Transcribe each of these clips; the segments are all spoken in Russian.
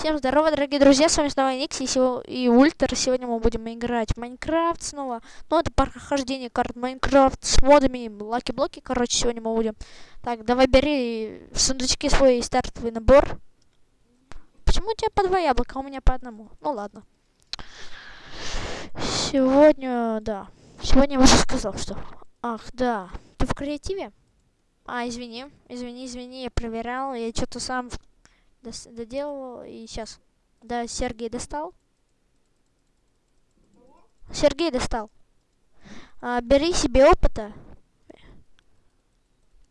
Всем здорова, дорогие друзья, с вами снова Никси и Ультра. Сегодня мы будем играть в Майнкрафт снова. Ну, это прохождение карт Майнкрафт с модами, lucky блоки, короче, сегодня мы будем. Так, давай бери в сундучке свой стартовый набор. Почему у тебя по два яблока, а у меня по одному? Ну, ладно. Сегодня, да. Сегодня я уже сказал, что... Ах, да. Ты в креативе? А, извини, извини, извини, я проверял, я что-то сам доделал и сейчас. Да, Сергей достал. Сергей достал. А, бери себе опыта.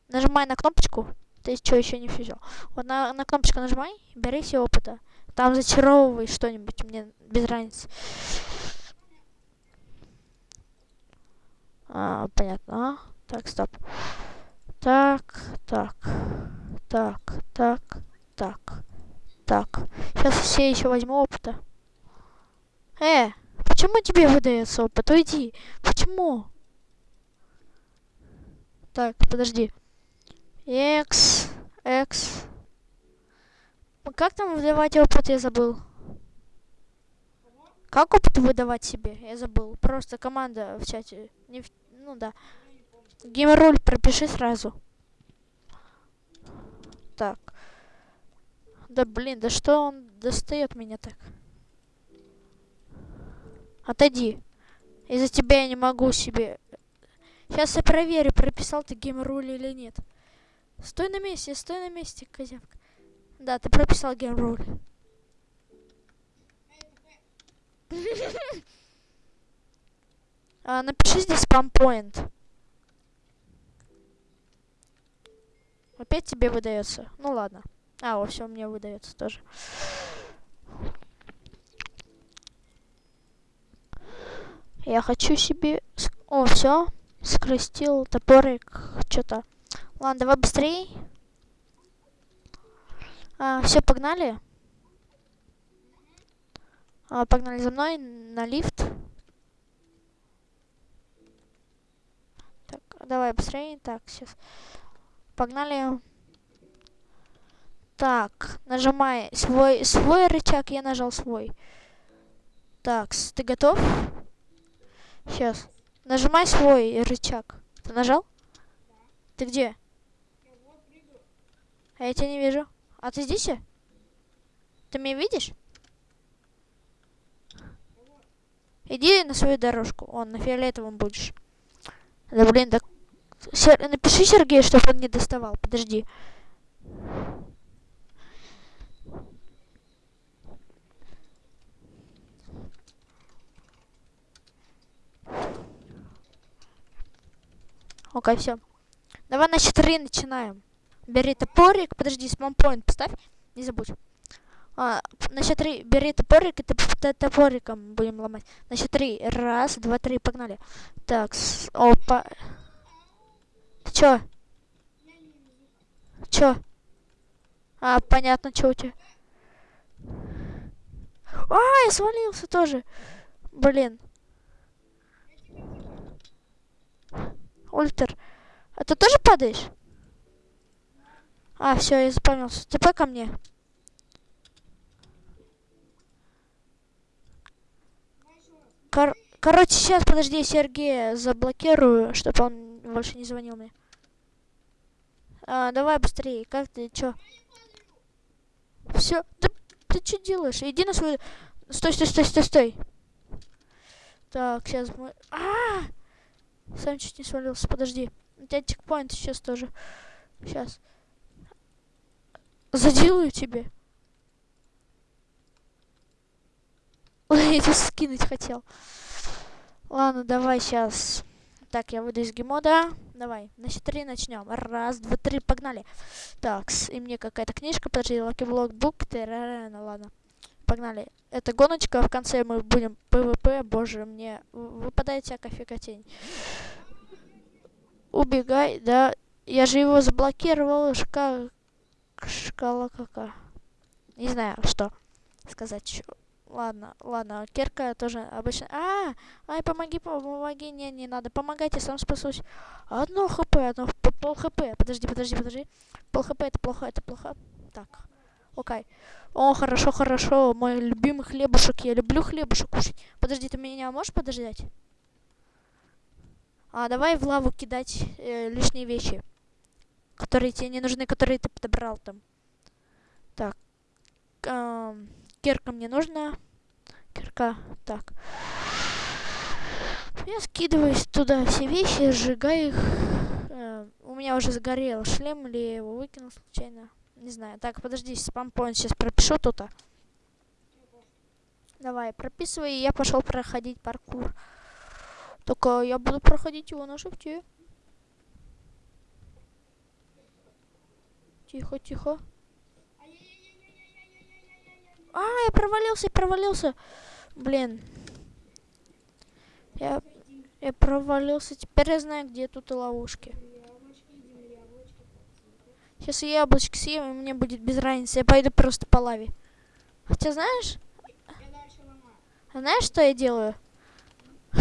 Нажимай на кнопочку. Ты что, еще не все. Вот на, на кнопочку нажимай, бери себе опыта. Там зачаровывай что-нибудь, мне без разницы. А, понятно. А? Так, стоп. Так, так, так, так, так, так. Сейчас все еще возьму опыта. Э, почему тебе выдается опыт? Уйди. Почему? Так, подожди. X, X. Как там выдавать опыт, я забыл. Как опыт выдавать себе? Я забыл. Просто команда в чате. Не в... Ну да. Геймроль пропиши сразу. Так. Да блин, да что он достает меня так? Отойди. Из-за тебя я не могу себе... Сейчас я проверю, прописал ты геймруль или нет. Стой на месте, стой на месте, козявка. Да, ты прописал геймруль. а, напиши здесь спампоинт. Опять тебе выдается. Ну ладно. А, во всем мне выдается тоже. Я хочу себе... О, все. Скрестил топорик. Что-то. Ладно, давай быстрее. А, все, погнали. А, погнали за мной на лифт. Так, давай быстрее. Так, сейчас. Погнали. Так, нажимай свой, свой рычаг, я нажал свой. Так, ты готов? Сейчас. Нажимай свой рычаг. Ты нажал? Ты где? А я тебя не вижу. А ты здесь? Ты меня видишь? Иди на свою дорожку. Он на фиолетовом будешь. Да блин, так Сер... Напиши Сергею, чтобы он не доставал. Подожди. Окей, все. Давай на счет начинаем. Бери топорик. Подожди, спампоинт поставь. Не забудь. А, на счет три бери топорик, и ты топориком будем ломать. На счет три. Раз, два, три, погнали. Так, с... опа. Чё? Чё? А, понятно, чё у тебя. А, я свалился тоже. Блин. Ультер. А ты тоже падаешь? А, все, я запомнился. ТП ко мне. Кор короче, сейчас, подожди, Сергея заблокирую, чтобы он больше не звонил мне. А, давай быстрее. Как ты, чё? Все. Да, ты что делаешь? Иди на свою... Стой, стой, стой, стой, стой. Так, сейчас мы... А, -а, -а! Сам чуть не свалился. Подожди. У тебя чекпоинт сейчас тоже. Сейчас. Заделаю тебе. Я тебя скинуть хотел. Ладно, давай сейчас. Так, я выйду из геймода. Давай, на счет начнем. Раз, два, три, погнали. Так, и мне какая-то книжка, подожди, Block Book, ну ладно. Погнали. Это гоночка, в конце мы будем ПВП, боже, мне выпадает всякая фиготень. Убегай, да. Я же его заблокировал, шка... шкала какая. Не знаю, что сказать. Ладно, ладно, Керка тоже обычно... А, ай, помоги, помоги, не, не надо, помогайте, сам спасусь. Одно хп, одно, пол хп, подожди, подожди, подожди. Пол хп, это плохо, это плохо. Так, Окей. О, хорошо, хорошо. Мой любимый хлебушек. Я люблю хлебушек кушать. Подожди, ты меня можешь подождать? А, давай в лаву кидать э, лишние вещи. Которые тебе не нужны, которые ты подобрал там. Так. Э, кирка мне нужна. Кирка. Так. Я скидываю туда все вещи, сжигаю их. Э, у меня уже сгорел шлем, или я его выкинул случайно. Не знаю. Так, подожди, спампоинт сейчас пропишу тут. Давай, прописывай, и я пошел проходить паркур. Только я буду проходить его на шифте. Тихо, тихо. А, я провалился, провалился. Блин. Я, я провалился. Теперь я знаю, где тут ловушки. Сейчас я яблочки съем, и мне будет без разницы. Я пойду просто по лаве. Хотя знаешь... Знаешь, что я делаю?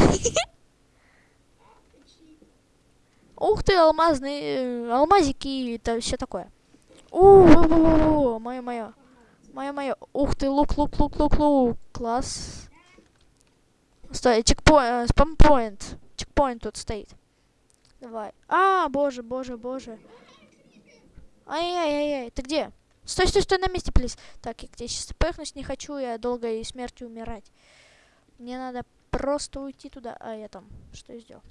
Ух ты, алмазные, э, алмазики и все такое. О, мое, мое. Мое, мое. Ух ты, лук, лук, лук, лук, лук. Класс. Стой, чекпоинт, спампоинт. Чекпоинт тут стоит. Давай. А, боже, боже, боже. Ай-яй-яй-яй, ты где? Стой, стой, стой на месте, плиз. Так, я где сейчас пыхнусь не хочу, я долго и смертью умирать. Мне надо просто уйти туда. А, я там, что я сделал?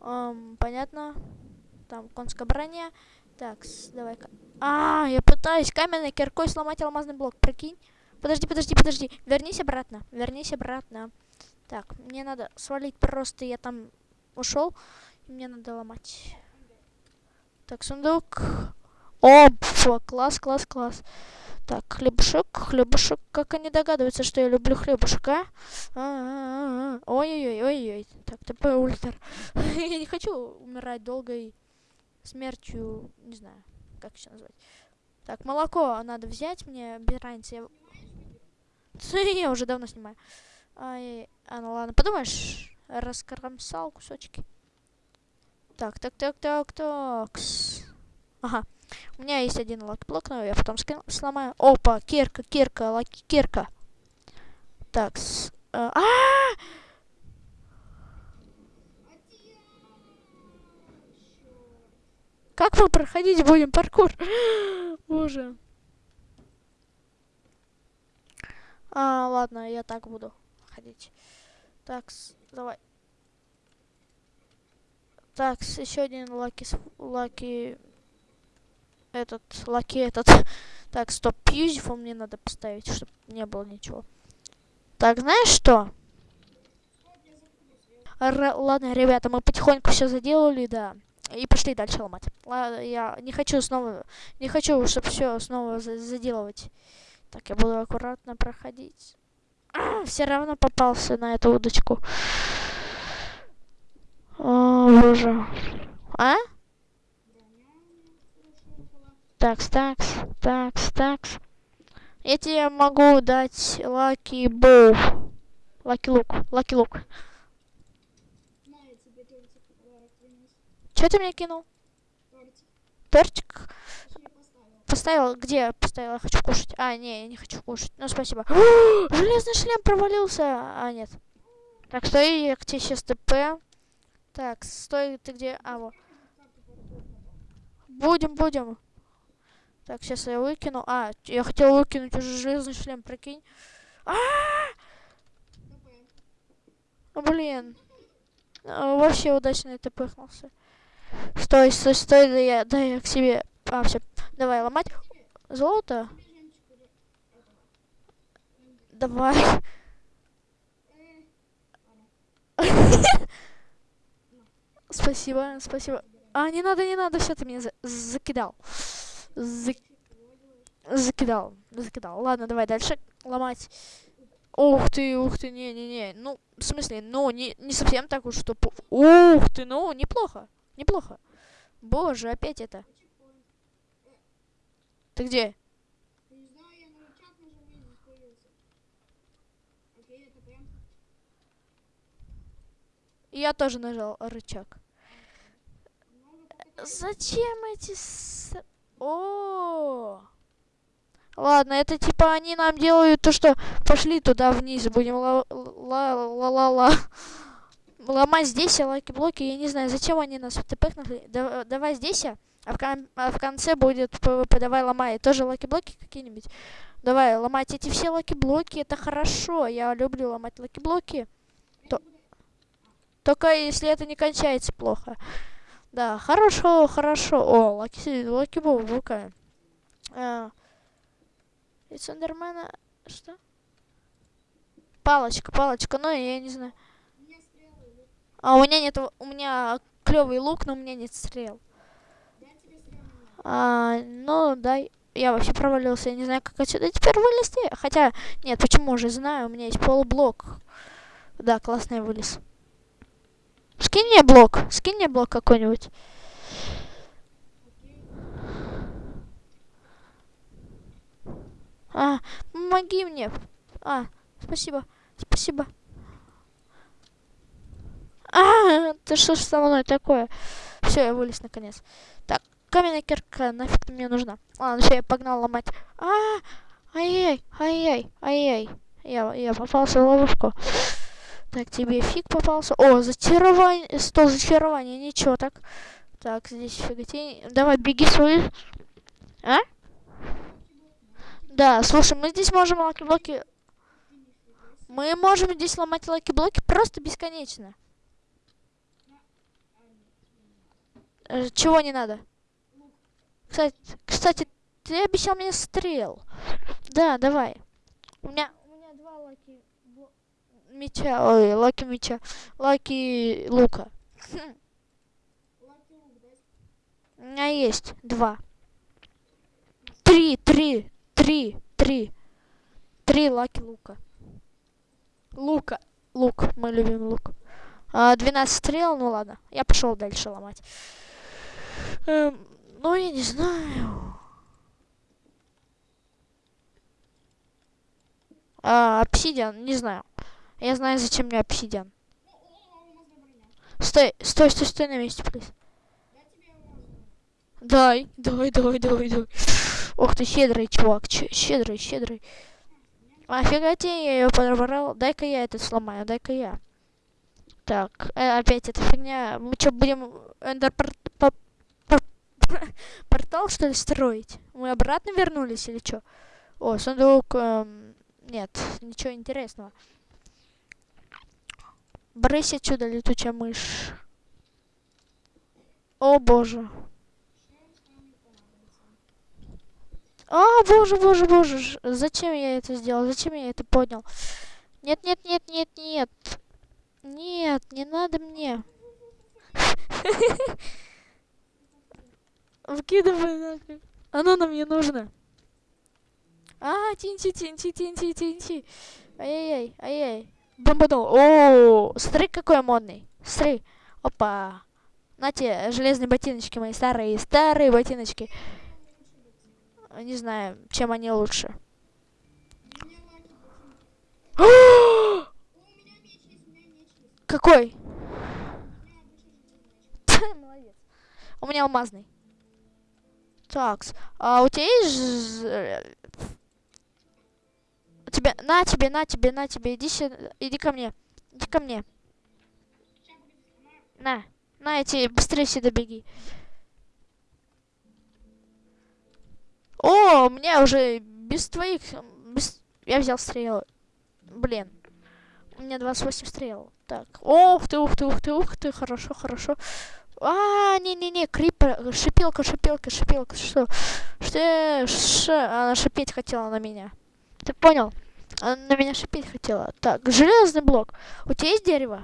Um, понятно. Там конская броня. Так, давай-ка. А, я пытаюсь каменной киркой сломать алмазный блок. Прикинь. Подожди, подожди, подожди. Вернись обратно. Вернись обратно. Так, мне надо свалить просто. Я там ушел. Мне надо ломать. Так, сундук. О, класс, класс, класс. Так, хлебушек, хлебушек. Как они догадываются, что я люблю хлебушек, а? Ой-ой-ой, ой-ой. Так, ТП ультр. я не хочу умирать долгой смертью, не знаю, как еще назвать. Так, молоко надо взять мне, без разницы. Я... я уже давно снимаю. Ай, а, ну ладно, подумаешь, раскромсал кусочки. Так, так, так, так, так. Ага. У меня есть один lucky block, но я потом сломаю. Опа, кирка, кирка, lucky кирка. Так, с, -а, а Как мы проходить будем паркур? Боже. А, ладно, я так буду ходить. Так, давай. Так, еще один lucky, lucky этот, lucky этот. Так, стоп, пьюзифу мне надо поставить, чтобы не было ничего. Так, знаешь что? Р ладно, ребята, мы потихоньку все заделали, да. И пошли дальше ломать. Ладно, я не хочу снова, не хочу, чтобы все снова за заделывать. Так, я буду аккуратно проходить. А, все равно попался на эту удочку. О, боже. А? Такс, такс, такс, такс. Я тебе могу дать lucky bow. Lucky лук, lucky лук. Что ты мне кинул? Тортик. Поставил? Где поставил? Я хочу кушать. А, не, я не хочу кушать. Ну, спасибо. Железный шлем провалился. А, нет. Так, стой, я к тебе сейчас ТП. Так, стой, ты где? А, вот. Будем, будем. Так, сейчас я выкину. А, я хотел выкинуть уже железный шлем, прикинь. А, Блин. А, вообще удачно это пыхнулся. Стой, стой, стой, да я, да я к себе. А, все. Давай, ломать. Золото? Давай. Спасибо, спасибо. А, не надо, не надо, все, ты меня за закидал. Зак... Закидал, закидал. Ладно, давай дальше ломать. Ух ты, ух ты, не-не-не. Ну, в смысле, ну, не, не совсем так уж, что... Ух ты, ну, неплохо, неплохо. Боже, опять это. Ты где? Я тоже нажал рычаг. Зачем эти... С... О, Ладно, это типа они нам делают то, что пошли туда вниз, будем ла-ла-ла-ла ломать здесь lucky блоки. Я не знаю, зачем они нас пихнули. Да, давай здесь, а в, кон а в конце будет ПВП. Давай ломай. Тоже lucky блоки какие-нибудь. Давай, ломать эти все lucky блоки. Это хорошо. Я люблю ломать lucky блоки. То... Только если это не кончается плохо. Да, хорошо, хорошо. О, lucky, lucky блока. А, и Эндермена... Что? Палочка, палочка, ну я не знаю. А у меня нет, у меня клевый лук, но у меня нет стрел. А, ну, дай. Я вообще провалился, я не знаю, как отсюда теперь вылезти. Хотя, нет, почему уже знаю, у меня есть полублок. Да, классный вылез. Скинь мне блок, скинь мне блок какой-нибудь. А, помоги мне. А, спасибо, спасибо. А, ты что ж со мной такое? Все, я вылез наконец. Так, каменная кирка нафиг мне нужна. Ладно, все, я погнал ломать. А, ай-яй, ай-яй, ай-яй. Я, я попался в ловушку. Так, тебе фиг попался. О, зачарование, стол зачарования, ничего так. Так, здесь фиготень. Давай, беги свой. А? Да, слушай, мы здесь можем lucky блоки... Мы можем здесь ломать lucky блоки просто бесконечно. Э, чего не надо? Кстати, кстати, ты обещал мне стрел. Да, давай. У меня, у меня два lucky меча, ой, lucky меча, lucky лука. У меня есть два. Три, три, три, три. Три lucky лука. Лука. Лук. Мы любим лук. А, 12 стрел, ну ладно. Я пошел дальше ломать. Эм, ну, я не знаю. А, обсидиан, не знаю. Я знаю, зачем мне обсидиан. Стой, стой, стой, стой на месте, плиз. Дай, давай, давай, давай, давай. Ох ты, щедрый чувак, щедрый, щедрый. А фига тебе, я ее подобрал. Дай-ка я это сломаю, дай-ка я. Так, э, опять эта фигня. Мы что, будем эндер портал, что ли, строить? Мы обратно вернулись или что? О, сундук... Эм, нет, ничего интересного. Брысь отсюда, летучая мышь. О, боже. А, боже, боже, боже, зачем я это сделал? Зачем я это поднял? Нет, нет, нет, нет, нет. Нет, не надо мне. Выкидывай нафиг. Оно нам не нужно. А, тинти, тинти, тинти, тинти. Ай-яй-яй, ай-яй. Бомбанул. О, смотри, какой модный. Смотри. Опа. На те железные ботиночки мои старые, старые ботиночки. Не знаю, чем они лучше. Какой? У меня алмазный. Так, а у тебя есть... Тебя... На тебе, на тебе, на тебе. Иди сюда. Иди ко мне. Иди ко мне. На. На, эти быстрее сюда беги. О, у меня уже без твоих... Без... Я взял стрелы. Блин. У меня 28 стрел. Так. Ух ты, ух ты, ух ты, ух ты. Хорошо, хорошо. А, не-не-не, крипер, шипелка, шипелка, шипелка, что? Что? Ш... Она шипеть хотела на меня. Ты понял? Она на меня шипеть хотела. Так, железный блок. У тебя есть дерево?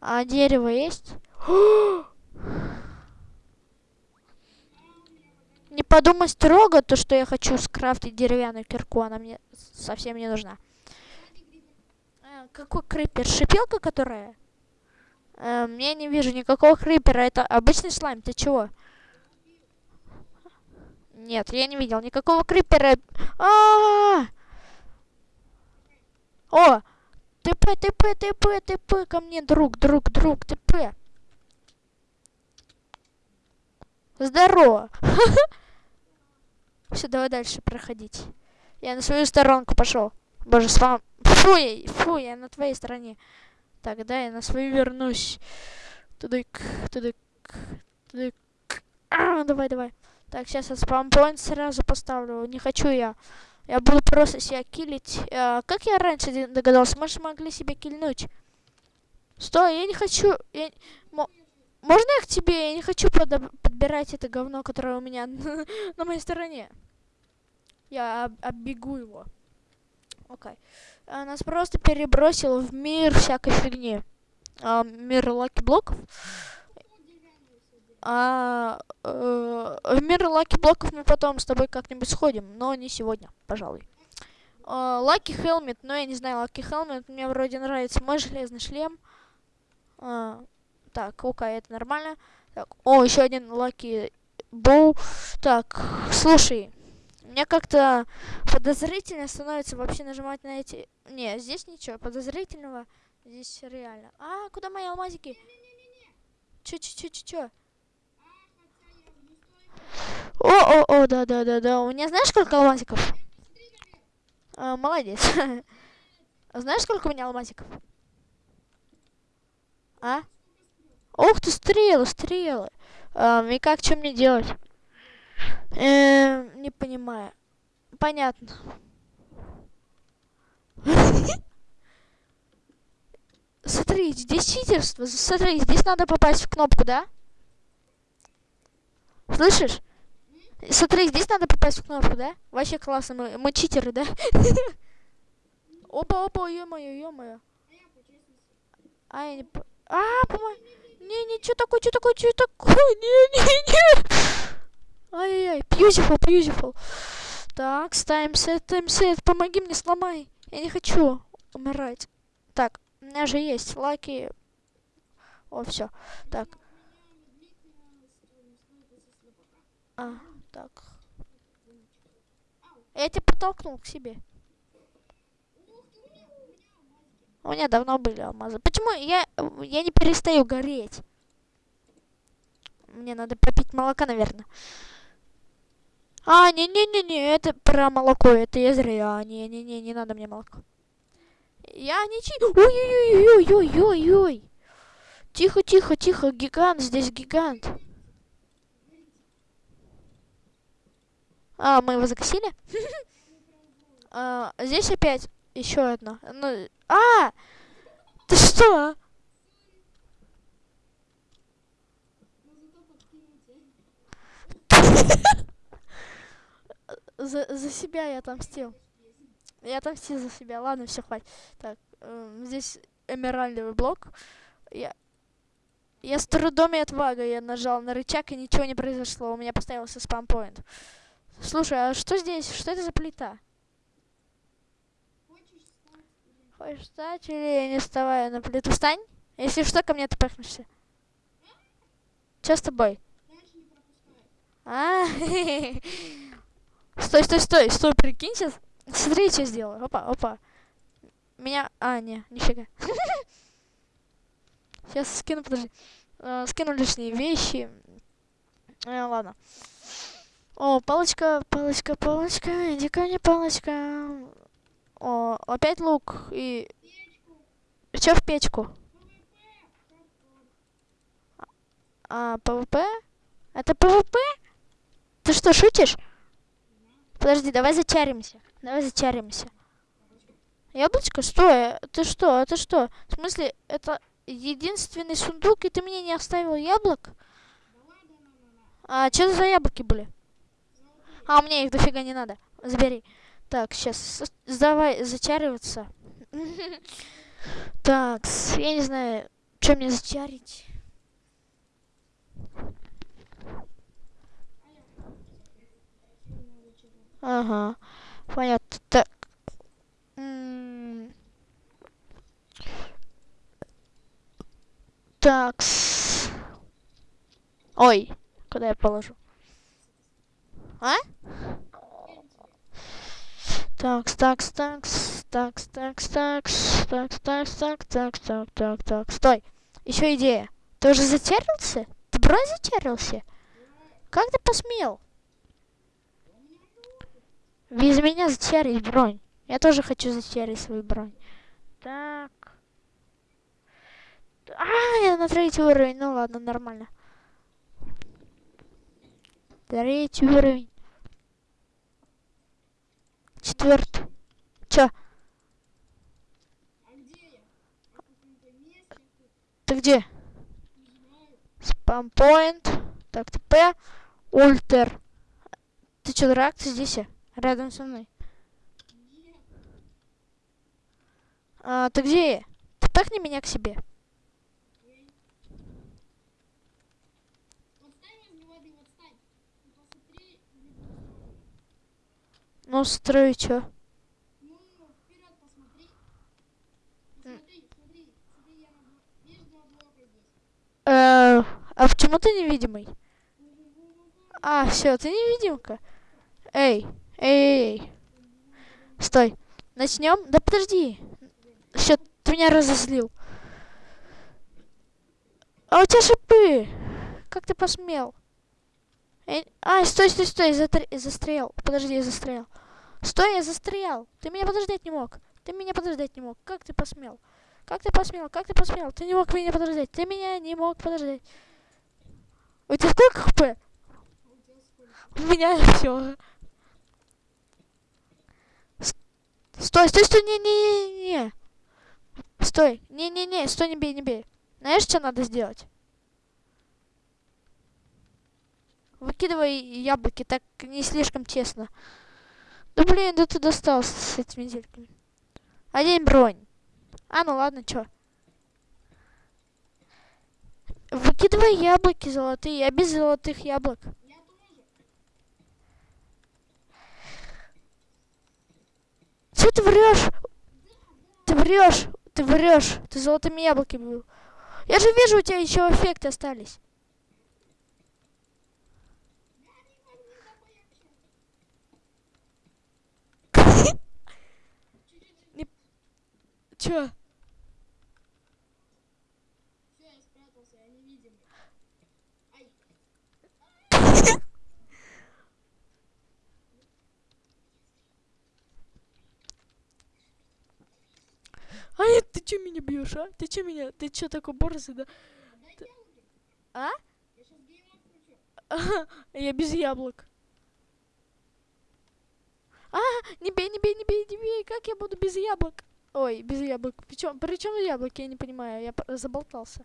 А дерево есть? Не подумай строго, то, что я хочу скрафтить деревянную кирку, она мне совсем не нужна. А, какой крипер? Шипелка, которая? Эм, я не вижу никакого крипера, это обычный слайм, ты чего? Нет, я не видел никакого крипера. А -а -а! О! ТП, ТП, ТП, ТП ко мне, друг, друг, друг, ТП. Здорово. Все, давай дальше проходить. Я на свою сторонку пошел. Боже, с вами... Фу, я, фу, я на твоей стороне. Так, да, я на свою вернусь. Тудык, тудык, тудык. А, давай, давай. Так, сейчас я спампоинт сразу поставлю. Не хочу я. Я буду просто себя киллить. А, как я раньше догадался? Мы же могли себя кильнуть. Стой, я не хочу... Я... Можно я к тебе? Я не хочу подбирать это говно, которое у меня на моей стороне. Я об- оббегу его. Окей. Okay. А, нас просто перебросил в мир всякой фигни. А, мир lucky блоков. А, э, в мир lucky блоков мы потом с тобой как-нибудь сходим, но не сегодня, пожалуй. Лаки Хелмет, но я не знаю, Лаки Хелмет, мне вроде нравится мой железный шлем. Uh, так, окей, это нормально. Так, о, еще один Лаки Боу. Так, слушай, мне как-то подозрительно становится вообще нажимать на эти... Не, здесь ничего подозрительного. Здесь реально. А, куда мои алмазики? Чё-чё-чё-чё-чё? О, о, о, да, да, да, да. У меня знаешь сколько алмазиков? А, молодец. знаешь сколько у меня алмазиков? А? Ух ты, стрелы, стрелы. А, и как, что мне делать? Эм, не понимаю. Понятно. Смотри, здесь читерство. Смотри, здесь надо попасть в кнопку, да? Слышишь? Смотри, здесь надо попасть в кнопку, да? Вообще классно, мы, мы читеры, да? Опа, опа, ё-моё, ё-моё. А, я не... А, по-моему... Не-не, что такое, что такое, что такое? Не-не-не. Ай-яй-яй, beautiful, beautiful. Так, ставим сет, ставим сет. Помоги мне, сломай. Я не хочу умирать. Так, у меня же есть лаки. О, все. Так. А, так. Я тебя подтолкнул к себе. У меня давно были алмазы. Почему я, я не перестаю гореть? Мне надо попить молока, наверное. А, не-не-не-не, это про молоко, это я зря. Не-не-не, не надо мне молоко. Я не чи... Ой-ой-ой-ой-ой-ой-ой. Тихо, тихо, тихо, гигант, здесь гигант. А, мы его закосили? а, здесь опять еще одно. Ну, а! Ты что? за, за себя я отомстил. Я отомстил за себя. Ладно, все, хватит. Так, э, здесь эмеральдовый блок. Я, я с трудом и отвагой я нажал на рычаг, и ничего не произошло. У меня поставился спампоинт. Слушай, а что здесь? Что это за плита? Хочешь встать или не вставай на плиту? Встань. Если что, ко мне ты пахнешься. Что с тобой? А, Стой, стой, стой, стой, прикинь сейчас. Смотри, что сделаю. Опа, опа. Меня... А, не, нифига. Сейчас скину, подожди. Uh, скину лишние вещи. Uh, ладно. О, палочка, палочка, палочка. Иди ко мне, палочка. О, опять лук и... Что в печку? А, ПВП? Это ПВП? Ты что, шутишь? Подожди, давай зачаримся. Давай зачаримся. Яблочко? Стой, ты что, это что? В смысле, это единственный сундук, и ты мне не оставил яблок? А что за яблоки были? А, мне их дофига не надо. Забери. Так, сейчас, давай зачариваться. Так, я не знаю, что мне зачарить. Ага, понятно. Так. Так. Ой, куда я положу? А? Так, так, так, так, так, так, так, так, так, так, так, так, так, стой. Еще идея. Ты уже затерялся? Ты брось затерялся? Как ты посмел? Без меня зачарить бронь. Я тоже хочу зачарить свою бронь. Так. А, я на третий уровень. Ну ладно, нормально. Третий уровень. Четвертый. Чё? Ты где? Спампоинт. Так, ТП. Ультер. Ты чё, дурак? Ты здесь? Рядом со мной. А, ты где? Ты пахни меня к себе. Ну, строй, чё? Э, а почему ты невидимый? А, все, ты невидимка. Эй, эй, эй. Стой. Начнем? Да подожди. Все, ты меня разозлил. А у тебя шипы. Как ты посмел? Эй, А, стой, стой, стой, затр- застрял. Подожди, я застрял. Стой, я застрял. Ты меня подождать не мог. Ты меня подождать не мог. Как ты посмел? Как ты посмел? Как ты посмел? Ты не мог меня подождать. Ты меня не мог подождать. У тебя сколько хп? У меня все. Стой, стой, стой, не, не, не, не. Стой, не, не, не, стой, не бей, не бей. Знаешь, что надо сделать? Выкидывай яблоки, так не слишком тесно. Да блин, да ты достался с этими зельками. Одень бронь. А, ну ладно, чё. Выкидывай яблоки золотые, я без золотых яблок. Че ты врешь? Ты врешь, ты врешь, ты золотыми яблоками был. Я же вижу, у тебя еще эффекты остались. Я не могу с тобой общаться. Чуть-чуть. Ай. А нет, ты че меня бьешь, а? Ты че меня? Ты че такой борзый, да? Яблоки. А? Включу. Я без яблок. А, не бей, не бей, не бей, не бей. Как я буду без яблок? Ой, без яблок. Причем, причем яблоки, я не понимаю. Я заболтался.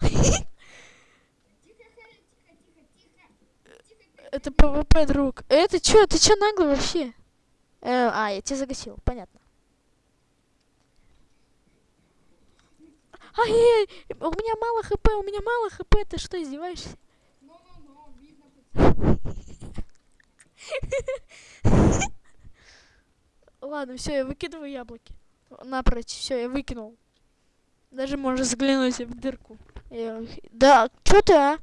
Это ПВП, друг. Это чё? Ты чё наглый вообще? Э, а, я тебя загасил, понятно. Ай, у меня мало хп, у меня мало хп, ты что, издеваешься? Видно по тебе. Ладно, все, я выкидываю яблоки. Напрочь, все, я выкинул. Даже можешь взглянуть в дырку. Я Да, что ты, а?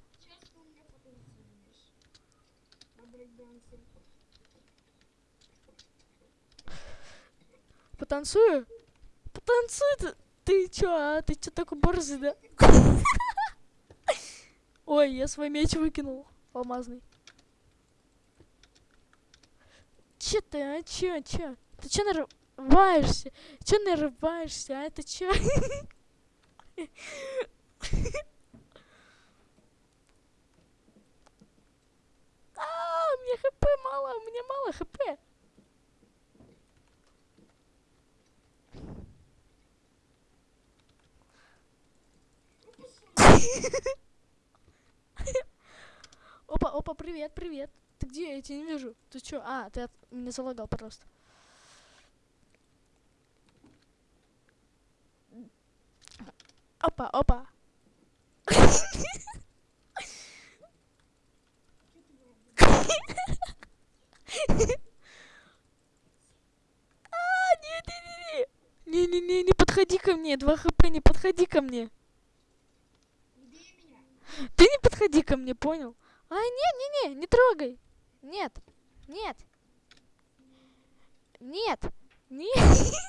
Потанцую? Потанцуй ты. Ты чё, а? Ты чё такой борзый, да? Ой, я свой меч выкинул. Алмазный. Чё ты, а? Чё, чё? Ты чё нарываешься? Чё нарываешься, а? Ты чё? А, у меня хп мало, у меня мало хп. Опа, опа, привет, привет. Ты где? Я тебя не вижу. Ты чё? А, ты от... меня залагал просто. Опа, опа. А, нет, не, не, не. Не-не-не, не подходи ко мне. 2 хп, не подходи ко мне. Ты не подходи ко мне, понял? А, нет, не, не, не трогай. Нет, нет. Нет, нет.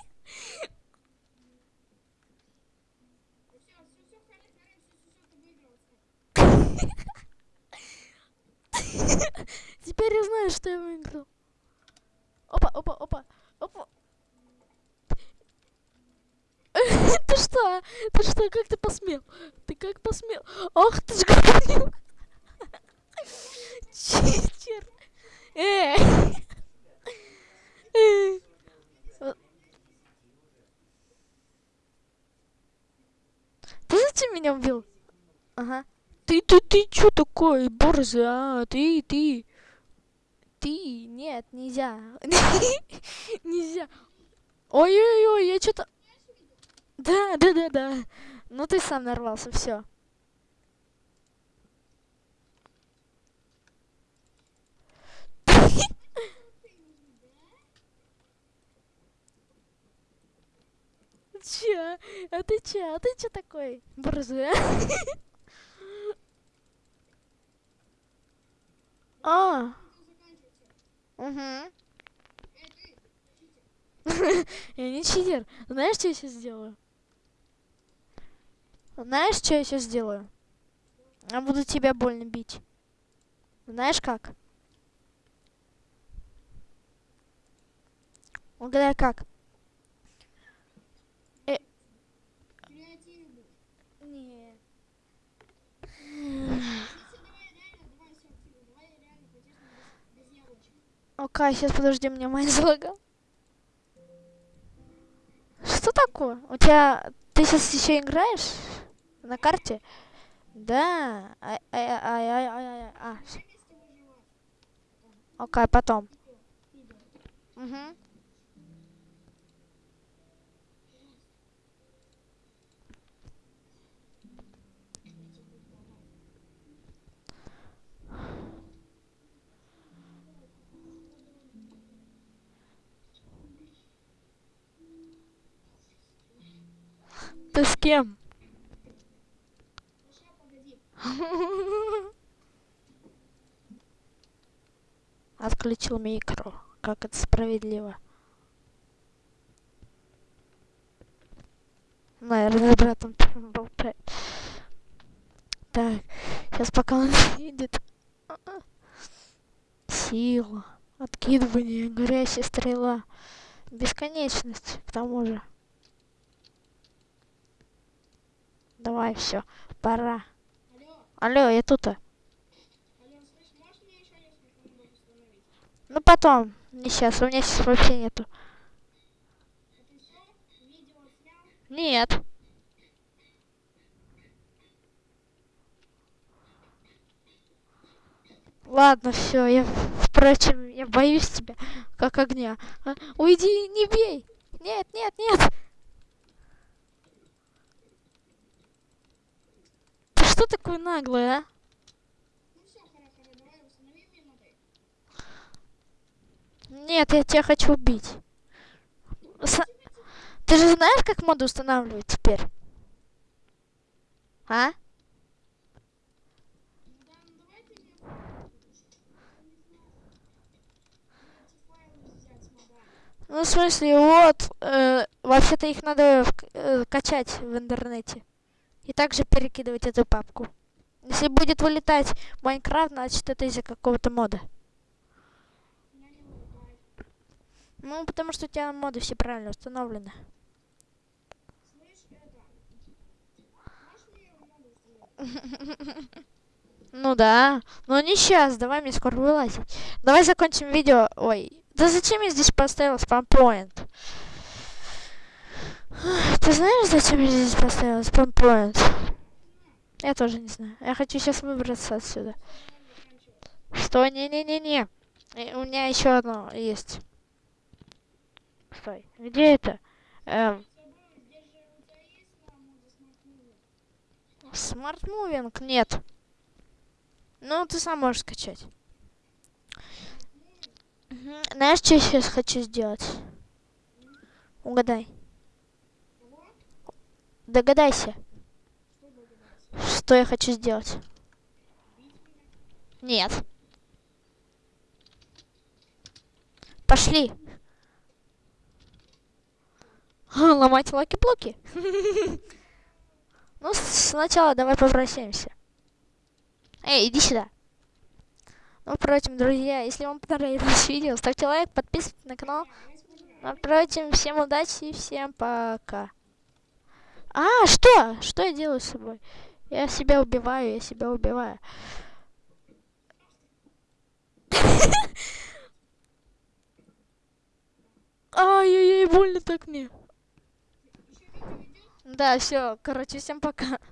Все, все, все, Харри, Харри, все, все, все, ты выиграл. отстань. Теперь я знаю, что я выиграл. Опа, опа, опа, опа. Ты что? Ты что? Как ты посмел? Ты как посмел? Ох ты ж говнюк. Читер. Эй. Ты зачем меня убил? Ага. Ты, ты, ты чё такой, борзый, а? Ты, ты. Ты, нет, нельзя. Нельзя. Ой-ой-ой, я что-то... Да, да, да, да. Ну ты сам нарвался, все. Че? А ты че? А ты че такой? Борзый, а? А, угу. Я не читер. Знаешь, что я сейчас сделаю? Знаешь, что я сейчас сделаю? Я буду тебя больно бить. Знаешь как? Угадай как? Креативный. Не. Если давай реально, давай все активно, давай реально по-честному, без, без яблочек. Окей, сейчас подожди, мне майн залагал. Что такое? У тебя... Ты сейчас еще играешь? На карте? Да. Ай, ай, ай, ай, ай, ай, а. Окей, потом. Угу. Ты с кем? Отключил микро. Как это справедливо. Наверное, братом болтает. Так, сейчас пока он едет. Сила. Откидывание, горящая стрела. Бесконечность, к тому же. Давай, все, пора. Алло, Алло, я тут. установить? Ну потом, не сейчас, у меня сейчас вообще нету. Это все? Видео снял? Нет. Ладно, все, я, впрочем, я боюсь тебя, как огня. А, Уйди, не бей! Нет, нет, нет! Что такой наглый, а? Нет, я тебя хочу убить. С- Ты же знаешь, как моду устанавливать теперь? А? Ну в смысле, вот, э, вообще-то их надо э, качать в интернете. И также перекидывать эту папку. Если будет вылетать Майнкрафт, значит это из-за какого-то мода. Ну, потому что у тебя моды все правильно установлены. Ну да, но не сейчас, давай мне скоро вылазить. Давай закончим видео. Ой, да зачем я здесь поставил спампоинт? Ты знаешь, зачем я здесь поставил спампоинт? Я тоже не знаю. Я хочу сейчас выбраться отсюда. Стой, не-не-не-не. Э, У меня еще одно есть. Стой, где это? Эм, Smart Moving нет. Ну, ты сам можешь скачать. Знаешь, что я сейчас хочу сделать? Угадай. Догадайся, Что я хочу сделать. Нет. Пошли. А, Ломать lucky блоки. Ну, сначала давай попрощаемся. Эй, иди сюда. Ну, впрочем, друзья, если вам понравилось видео, ставьте лайк, подписывайтесь на канал. Ну, впрочем, всем удачи и всем пока. А, что? Что я делаю с собой? Я себя убиваю, я себя убиваю. Ай-яй-яй, больно так мне. Да, все, короче, всем пока.